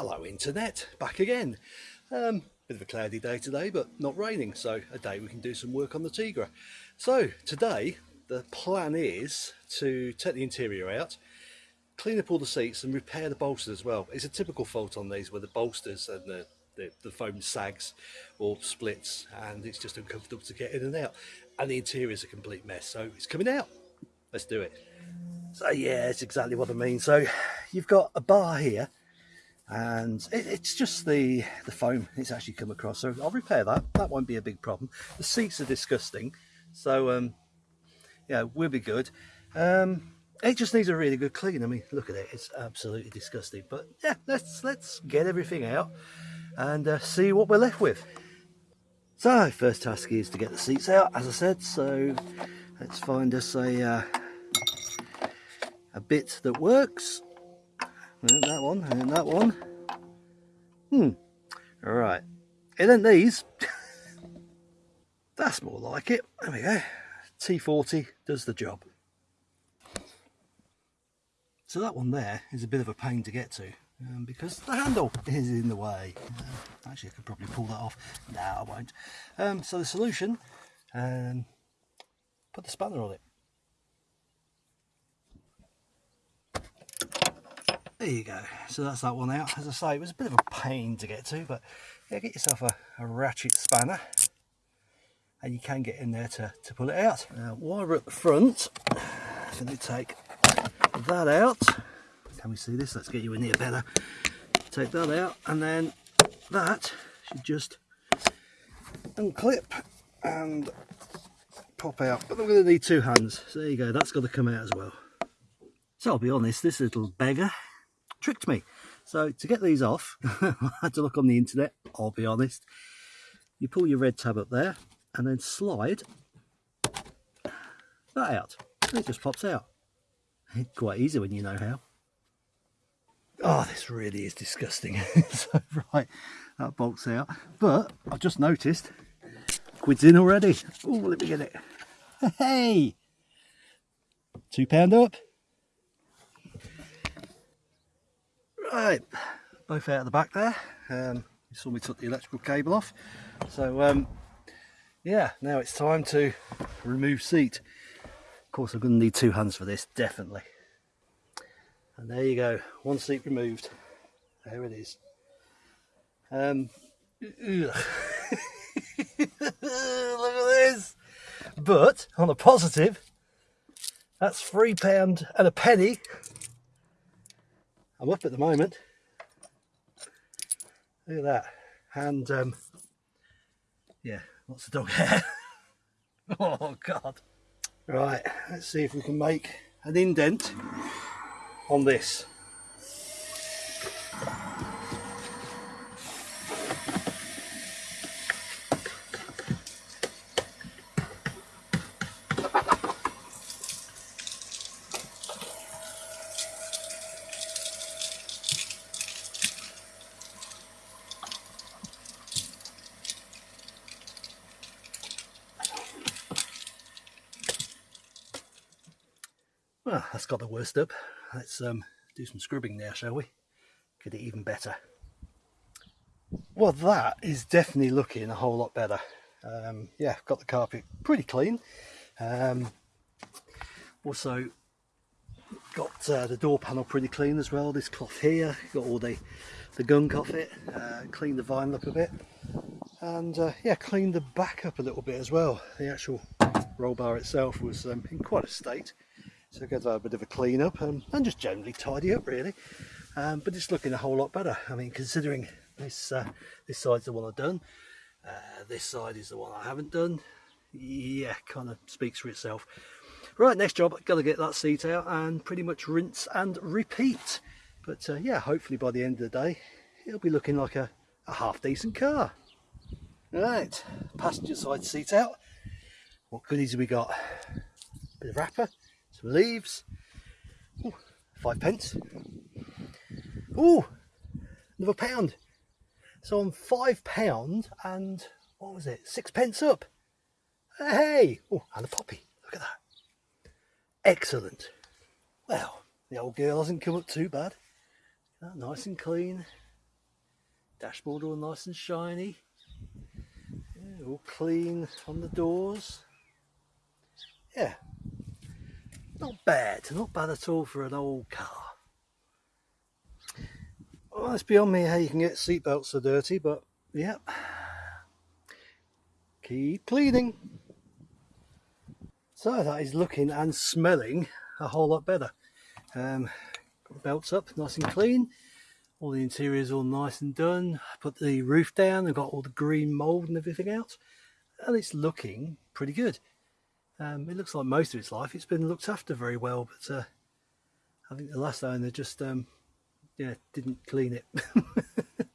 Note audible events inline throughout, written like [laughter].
Hello internet, back again. Um, bit of a cloudy day today, but not raining, so a day we can do some work on the Tigra. So today, the plan is to take the interior out, clean up all the seats and repair the bolsters as well. It's a typical fault on these where the bolsters and the, the, the foam sags or splits and it's just uncomfortable to get in and out. And the interior is a complete mess, so it's coming out. Let's do it. So yeah, it's exactly what I mean. So you've got a bar here and it, it's just the the foam it's actually come across so I'll repair that. That won't be a big problem. The seats are disgusting so um yeah we'll be good. Um it just needs a really good clean. I mean look at it it's absolutely disgusting. But yeah let's let's get everything out and uh, see what we're left with. So first task is to get the seats out as I said. So let's find us a uh, a bit that works and that one, and that one. Hmm. All right. And then these. [laughs] That's more like it. There we go. T40 does the job. So that one there is a bit of a pain to get to um, because the handle is in the way. Uh, actually, I could probably pull that off. No, I won't. Um, so the solution, um, put the spanner on it. There you go. So that's that one out. As I say it was a bit of a pain to get to but yeah get yourself a, a ratchet spanner and you can get in there to, to pull it out. Now while we're at the front I'm going to take that out can we see this? Let's get you in here better. Take that out and then that should just unclip and pop out. But I'm going to need two hands. So there you go that's got to come out as well. So I'll be honest this little beggar tricked me. So to get these off, [laughs] I had to look on the internet, I'll be honest. You pull your red tab up there and then slide that out. It just pops out. It's quite easy when you know how. Oh, this really is disgusting. [laughs] so, right, that bolts out. But I've just noticed, quid's in already. Oh, let me get it. [laughs] Hey! Two pound up. Right, both out of the back there. Um, you saw me took the electrical cable off. So um, yeah, now it's time to remove seat. Of course, I'm going to need two hands for this, definitely. And there you go, one seat removed. There it is. Um, [laughs] look at this. But on a positive, that's three pound and a penny I'm up at the moment. Look at that. And um, yeah, lots of dog [laughs] hair. oh God. Right, let's see if we can make an indent on this. Well, that's got the worst up. Let's um, do some scrubbing there, shall we? Get it even better. Well, that is definitely looking a whole lot better. Um, yeah, got the carpet pretty clean. Um, also, got uh, the door panel pretty clean as well. This cloth here, got all the, the gunk off it, uh, cleaned the vinyl up a bit. And uh, yeah, cleaned the back up a little bit as well. The actual roll bar itself was um, in quite a state so it to have a bit of a clean up and, just generally tidy up really. Um, but it's looking a whole lot better. I mean considering this uh, this side's the one I've done uh, this side is the one I haven't done yeah kind of speaks for itself. Right next job got to get that seat out and pretty much rinse and repeat. But uh, yeah hopefully by the end of the day it'll be looking like a, a half decent car. Right passenger side seat out. What goodies have we got? Bit of wrapper some leaves, Ooh, five pence. Oh, another pound. So I'm five pound and what was it? Six pence up. Hey, oh, and a poppy. Look at that. Excellent. Well, the old girl hasn't come up too bad. Nice and clean. Dashboard all nice and shiny. Yeah, all clean on the doors. Yeah, not bad, not bad at all for an old car. Well, it's beyond me how you can get seatbelts so dirty, but yeah. Keep cleaning. So that is looking and smelling a whole lot better. Um, belts up nice and clean. All the interiors all nice and done. Put the roof down and got all the green mould and everything out. And it's looking pretty good. Um, it looks like most of its life it's been looked after very well, but uh, I think the last owner just um, yeah didn't clean it. [laughs]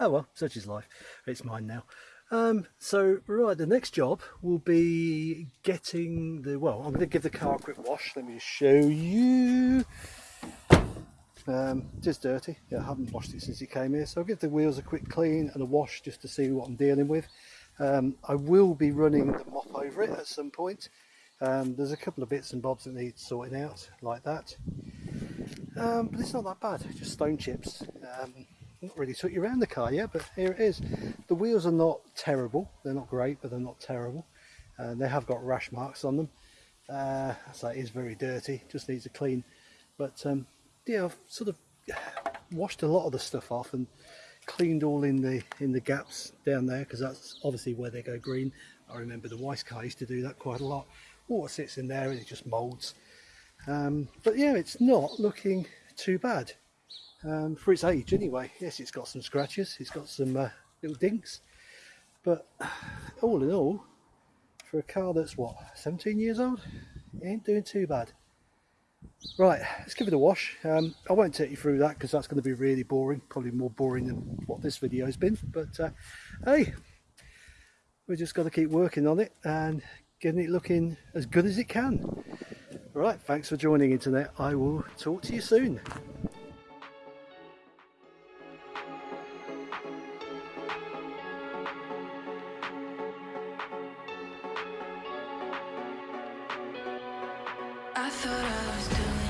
oh well, such is life. It's mine now. Um, so right, the next job will be getting the well. I'm going to give the car a quick wash. Let me just show you. Um, is dirty. Yeah, I haven't washed it since it came here, so I'll give the wheels a quick clean and a wash just to see what I'm dealing with. Um, I will be running the mop over it at some point. Um, there's a couple of bits and bobs that need sorting out, like that. Um, but it's not that bad, just stone chips. Um, not really took you around the car yet, but here it is. The wheels are not terrible. They're not great, but they're not terrible. Uh, they have got rash marks on them. Uh, so it is very dirty, just needs a clean. But um, yeah, I've sort of washed a lot of the stuff off and cleaned all in the in the gaps down there because that's obviously where they go green. I remember the Weiss car used to do that quite a lot. Water sits in there and it just moulds. Um, but yeah, it's not looking too bad um, for its age anyway. Yes, it's got some scratches, it's got some uh, little dinks, but all in all, for a car that's what 17 years old, it ain't doing too bad. Right, let's give it a wash. Um, I won't take you through that because that's going to be really boring, probably more boring than what this video has been. But uh, hey, we've just got to keep working on it and getting it looking as good as it can. Right, thanks for joining Internet. I will talk to you soon. I thought I was doing